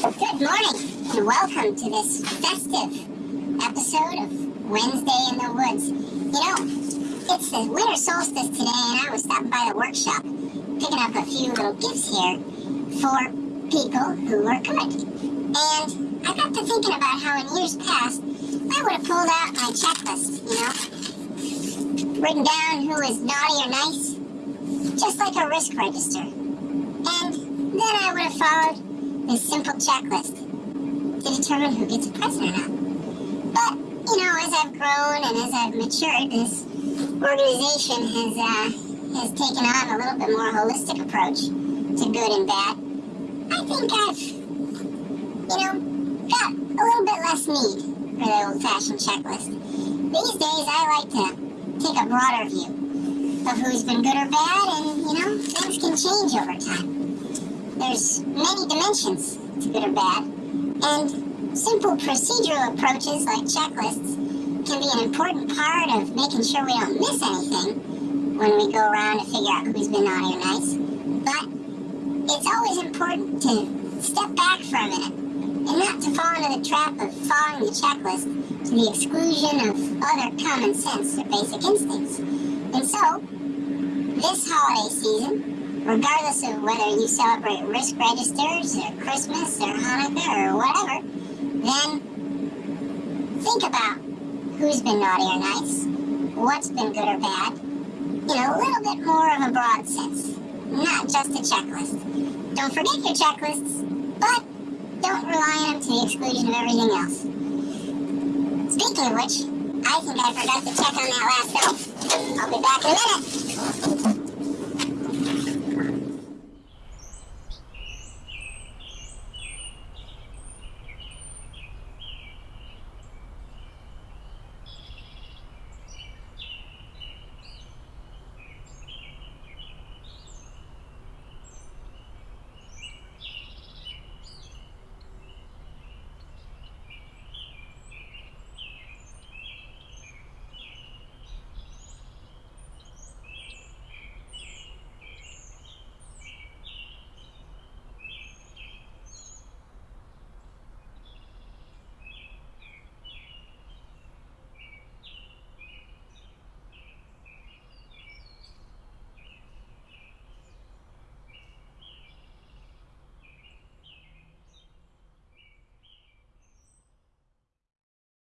Good morning, and welcome to this festive episode of Wednesday in the Woods. You know, it's the winter solstice today, and I was stopping by the workshop, picking up a few little gifts here for people who are good. And I got to thinking about how in years past, I would have pulled out my checklist, you know, written down who is naughty or nice, just like a risk register. And then I would have followed this simple checklist to determine who gets a present or not. But, you know, as I've grown and as I've matured, this organization has, uh, has taken on a little bit more holistic approach to good and bad. I think I've, you know, got a little bit less need for the old-fashioned checklist. These days, I like to take a broader view of who's been good or bad, and, you know, things can change over time. There's many dimensions to good or bad, and simple procedural approaches like checklists can be an important part of making sure we don't miss anything when we go around to figure out who's been naughty or nice. But it's always important to step back for a minute and not to fall into the trap of following the checklist to the exclusion of other common sense or basic instincts. And so, this holiday season, regardless of whether you celebrate risk registers or Christmas or Hanukkah or whatever, then think about who's been naughty or nice, what's been good or bad, in a little bit more of a broad sense, not just a checklist. Don't forget your checklists, but don't rely on them to the exclusion of everything else. Speaking of which, I think I forgot to check on that last bill. I'll be back in a minute.